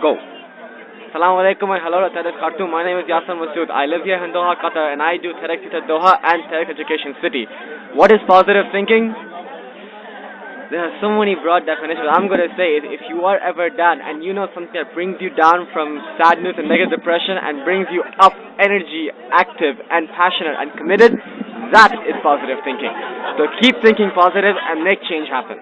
Go. Assalamu alaikum and hello to TEDx Khartoum. My name is Yasser Masood. I live here in Doha, Qatar and I do TEDx at Doha and TEDx Education City. What is positive thinking? There are so many broad definitions. I'm going to say is if you are ever down and you know something that brings you down from sadness and negative depression and brings you up energy, active and passionate and committed, that is positive thinking. So keep thinking positive and make change happen.